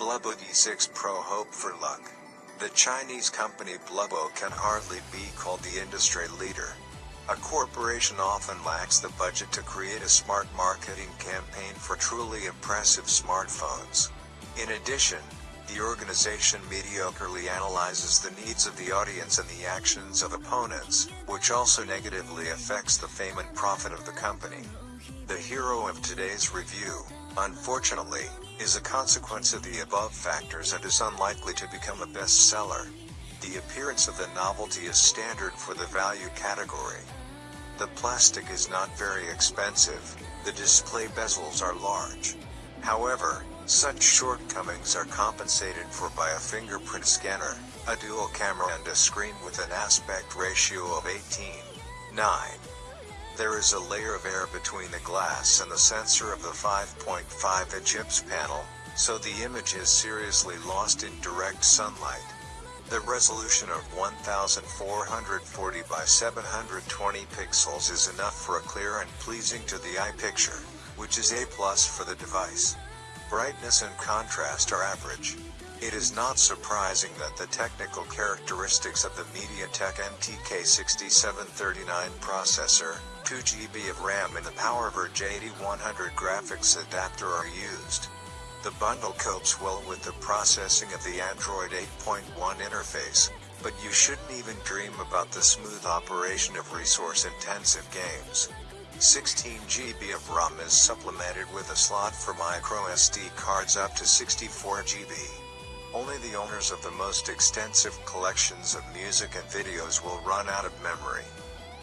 Bluboo D6 Pro Hope for Luck. The Chinese company Bluboo can hardly be called the industry leader. A corporation often lacks the budget to create a smart marketing campaign for truly impressive smartphones. In addition, the organization mediocrely analyzes the needs of the audience and the actions of opponents, which also negatively affects the fame and profit of the company. The hero of today's review, unfortunately, is a consequence of the above factors and is unlikely to become a bestseller. The appearance of the novelty is standard for the value category. The plastic is not very expensive, the display bezels are large. However, such shortcomings are compensated for by a fingerprint scanner, a dual camera and a screen with an aspect ratio of 18:9. There is a layer of air between the glass and the sensor of the 5.5-inch IPS panel, so the image is seriously lost in direct sunlight. The resolution of 1440 by 720 pixels is enough for a clear and pleasing to the eye picture, which is A plus for the device. Brightness and contrast are average. It is not surprising that the technical characteristics of the MediaTek MTK6739 processor, 2GB of RAM and the PowerVR GE8100 graphics adapter are used. The bundle copes well with the processing of the Android 8.1 interface, but you shouldn't even dream about the smooth operation of resource-intensive games. 16 GB of RAM is supplemented with a slot for microSD cards up to 64 GB. Only the owners of the most extensive collections of music and videos will run out of memory.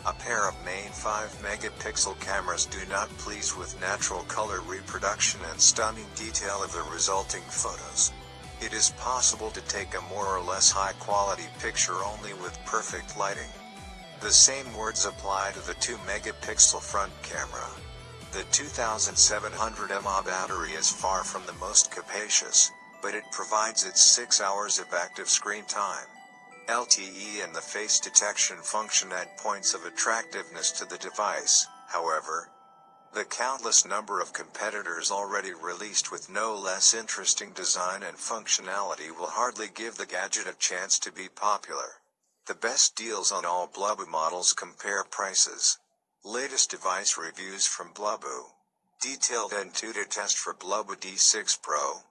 A pair of main 5 megapixel cameras do not please with natural color reproduction and stunning detail of the resulting photos. It is possible to take a more or less high quality picture only with perfect lighting. The same words apply to the 2 megapixel front camera. The 2700 mAh battery is far from the most capacious, but it provides its 6 hours of active screen time. LTE and the face detection function add points of attractiveness to the device, however. The countless number of competitors already released with no less interesting design and functionality will hardly give the gadget a chance to be popular. The best deals on all Bluboo models compare prices. Latest device reviews from Bluboo. Detailed Antutu test for Bluboo D6 Pro.